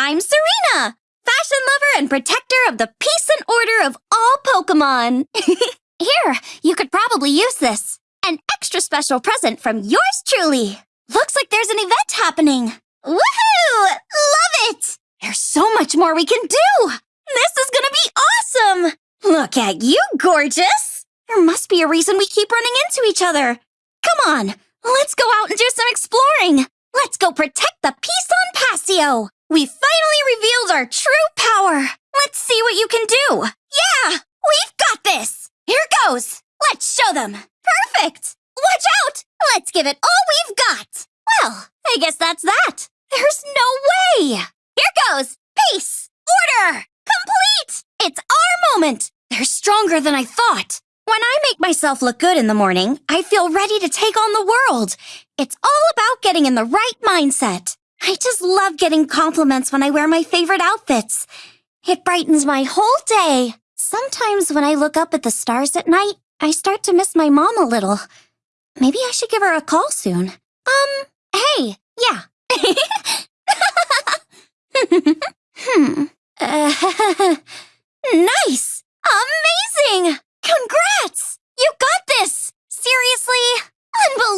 I'm Serena, fashion lover and protector of the peace and order of all Pokemon. Here, you could probably use this. An extra special present from yours truly. Looks like there's an event happening. Woohoo! Love it! There's so much more we can do. This is gonna be awesome. Look at you, gorgeous. There must be a reason we keep running into each other. Come on, let's go out and do some exploring. Let's go protect the peace on Passio. We finally revealed our true power. Let's see what you can do. Yeah, we've got this. Here goes. Let's show them. Perfect. Watch out. Let's give it all we've got. Well, I guess that's that. There's no way. Here goes. Peace. Order. Complete. It's our moment. They're stronger than I thought. When I make myself look good in the morning, I feel ready to take on the world. It's all about getting in the right mindset. I just love getting compliments when I wear my favorite outfits. It brightens my whole day. Sometimes when I look up at the stars at night, I start to miss my mom a little. Maybe I should give her a call soon. Um, hey, yeah. hmm. Uh, nice! Amazing! Congrats! You got this! Seriously?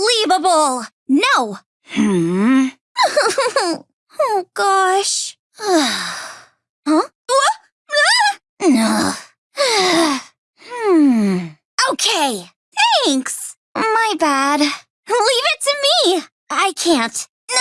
Unbelievable! No! Hmm. oh gosh. huh? No. hmm. Okay. Thanks. My bad. Leave it to me. I can't.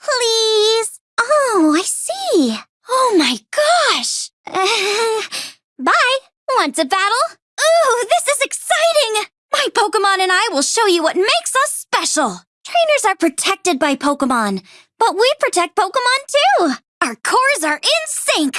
Please. Oh, I see. Oh my gosh. Bye. Want to battle? Ooh, this is exciting. My Pokemon and I will show you what makes us special. Trainers are protected by Pokemon, but we protect Pokemon too. Our cores are in sync.